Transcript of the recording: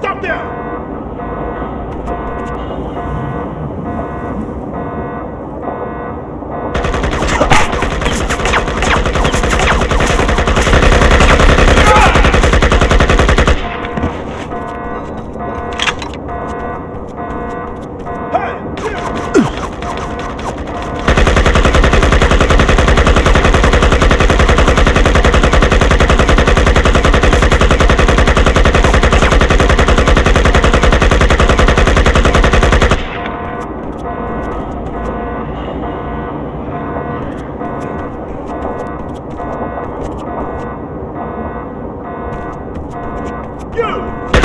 Stop there! you!